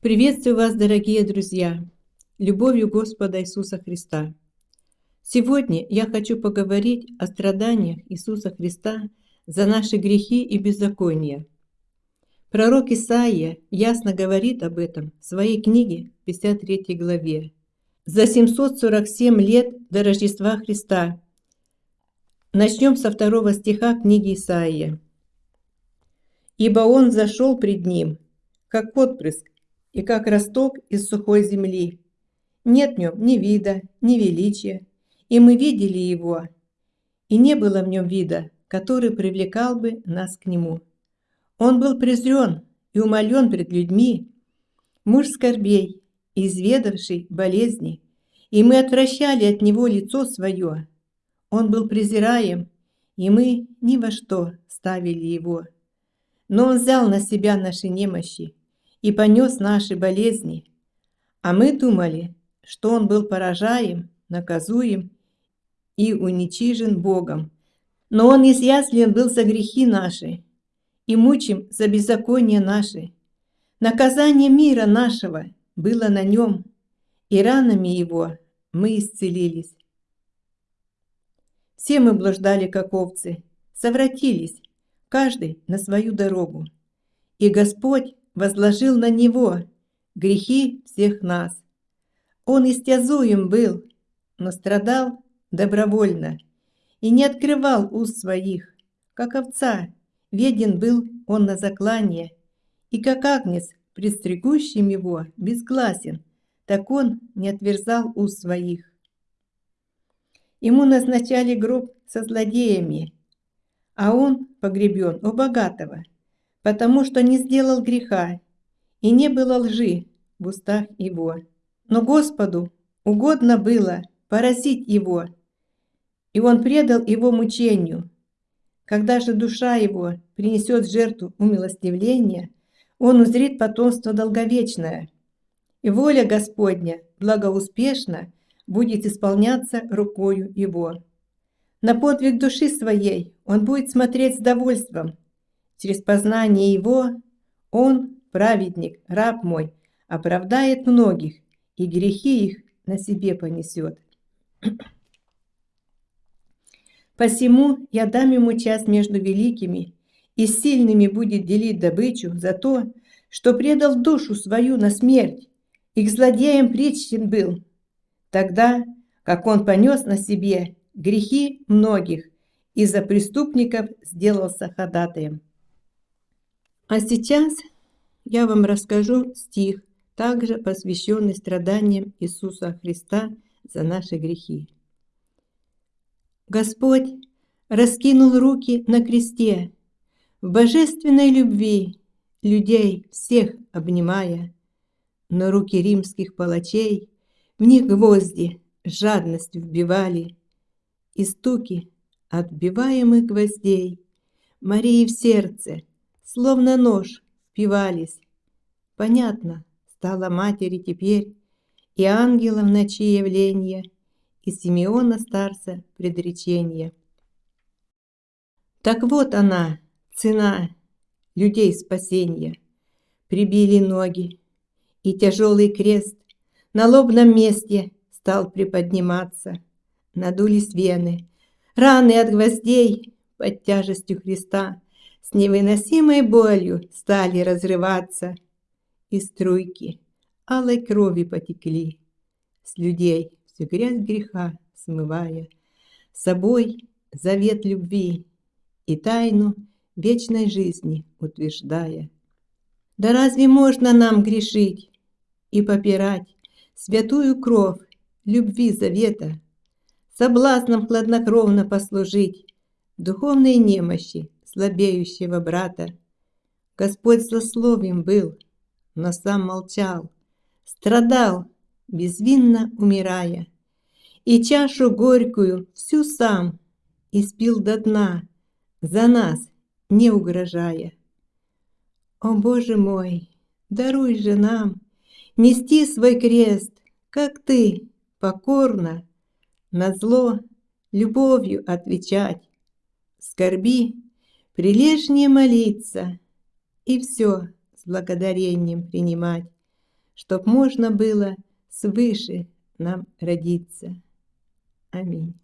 Приветствую вас, дорогие друзья, любовью Господа Иисуса Христа. Сегодня я хочу поговорить о страданиях Иисуса Христа за наши грехи и беззакония. Пророк Исаия ясно говорит об этом в своей книге 53 главе. За 747 лет до Рождества Христа. Начнем со второго стиха книги Исаия. «Ибо Он зашел пред Ним, как отпрыск, и как росток из сухой земли. Нет в нем ни вида, ни величия, и мы видели его, и не было в нем вида, который привлекал бы нас к нему. Он был презрен и умолен пред людьми, муж скорбей, изведавший болезни, и мы отвращали от него лицо свое. Он был презираем, и мы ни во что ставили его. Но он взял на себя наши немощи и понес наши болезни, а мы думали, что он был поражаем, наказуем и уничижен Богом. Но Он изъяслен был за грехи наши и мучим за беззаконие наши. Наказание мира нашего было на нем, и ранами его мы исцелились. Все мы блуждали, как овцы, совратились, каждый на свою дорогу. И Господь возложил на него грехи всех нас. Он истязуем был, но страдал добровольно и не открывал уст своих, как овца, веден был он на заклание, и как агнец, предстригущим его, безгласен, так он не отверзал уст своих. Ему назначали гроб со злодеями, а он погребен у богатого, потому что не сделал греха, и не было лжи в устах его. Но Господу угодно было поразить его, и он предал его мучению. Когда же душа его принесет жертву умилостивления, он узрит потомство долговечное, и воля Господня благоуспешно будет исполняться рукою его. На подвиг души своей он будет смотреть с довольством. Через познание его он, праведник, раб мой, оправдает многих, и грехи их на себе понесет. Посему я дам ему часть между великими, и сильными будет делить добычу за то, что предал душу свою на смерть, и к злодеям причтен был. Тогда, как он понес на себе грехи многих, и за преступников сделался ходатаем. А сейчас я вам расскажу стих, также посвященный страданиям Иисуса Христа за наши грехи. Господь раскинул руки на кресте, в божественной любви людей всех обнимая, но руки римских палачей в них гвозди жадностью вбивали, и стуки отбиваемых гвоздей Марии в сердце, словно нож, впивались. Понятно стало матери теперь и ангела в ночи явления — и Симеона старца предречение. Так вот она, цена людей спасения. Прибили ноги, и тяжелый крест на лобном месте стал приподниматься. Надулись вены, раны от гвоздей под тяжестью Христа с невыносимой болью стали разрываться, и струйки алой крови потекли. С людей всю грязь греха смывая, собой завет любви и тайну вечной жизни утверждая. Да разве можно нам грешить и попирать святую кровь любви завета, соблазном хладнокровно послужить духовной немощи слабеющего брата? Господь злословием был, но сам молчал, страдал безвинно умирая, И чашу горькую всю сам испил до дна, За нас не угрожая. О, Боже мой, даруй же нам Нести свой крест, как Ты, покорно, На зло любовью отвечать, Скорби прилежнее молиться И все с благодарением принимать. чтоб можно было свыше нам родиться. Аминь.